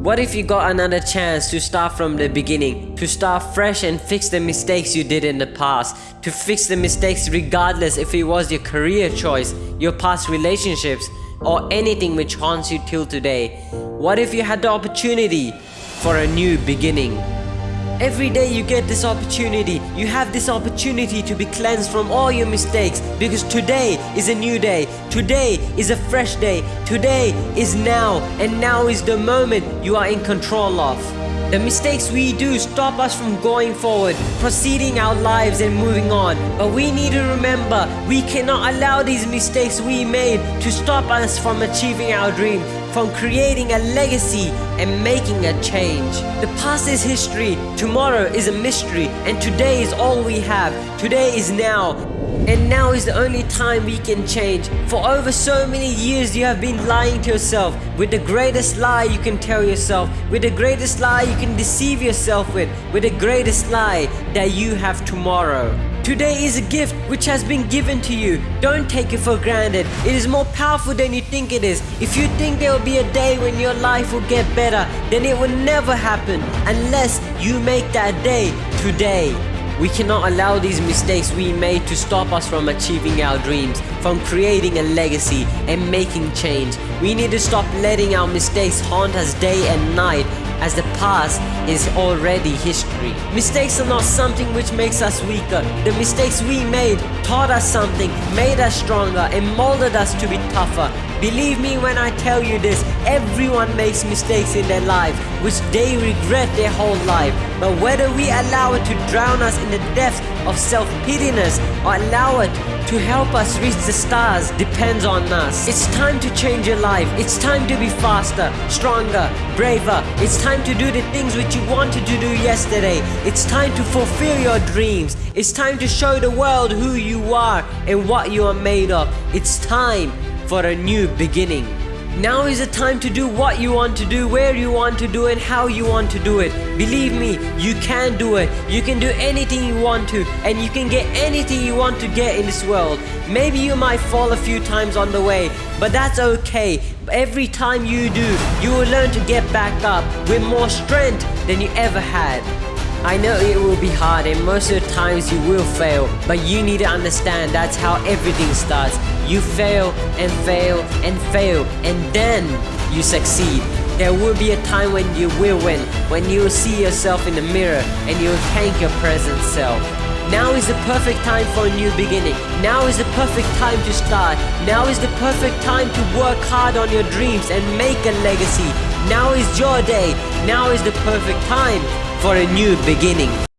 What if you got another chance to start from the beginning, to start fresh and fix the mistakes you did in the past, to fix the mistakes regardless if it was your career choice, your past relationships, or anything which haunts you till today? What if you had the opportunity for a new beginning? Every day you get this opportunity, you have this opportunity to be cleansed from all your mistakes. Because today is a new day, today is a fresh day, today is now, and now is the moment you are in control of. The mistakes we do stop us from going forward, proceeding our lives and moving on. But we need to remember, we cannot allow these mistakes we made to stop us from achieving our dream from creating a legacy and making a change. The past is history, tomorrow is a mystery, and today is all we have. Today is now. And now is the only time we can change. For over so many years you have been lying to yourself with the greatest lie you can tell yourself, with the greatest lie you can deceive yourself with, with the greatest lie that you have tomorrow. Today is a gift which has been given to you. Don't take it for granted. It is more powerful than you think it is. If you think there will be a day when your life will get better, then it will never happen unless you make that day today. We cannot allow these mistakes we made to stop us from achieving our dreams, from creating a legacy and making change. We need to stop letting our mistakes haunt us day and night as the past is already history. Mistakes are not something which makes us weaker. The mistakes we made taught us something, made us stronger, and molded us to be tougher. Believe me when I tell you this, everyone makes mistakes in their life, which they regret their whole life. But whether we allow it to drown us in the depths of self-pityness or allow it to help us reach the stars depends on us. It's time to change your life. It's time to be faster, stronger, braver. It's time to do the things which you wanted to do yesterday. It's time to fulfill your dreams. It's time to show the world who you are and what you are made of. It's time for a new beginning. Now is the time to do what you want to do, where you want to do it, and how you want to do it. Believe me, you can do it. You can do anything you want to and you can get anything you want to get in this world. Maybe you might fall a few times on the way, but that's okay. Every time you do, you will learn to get back up with more strength than you ever had. I know it will be hard and most of the times you will fail, but you need to understand that's how everything starts. You fail and fail and fail and then you succeed. There will be a time when you will win, when you will see yourself in the mirror and you will thank your present self. Now is the perfect time for a new beginning. Now is the perfect time to start. Now is the perfect time to work hard on your dreams and make a legacy. Now is your day. Now is the perfect time for a new beginning.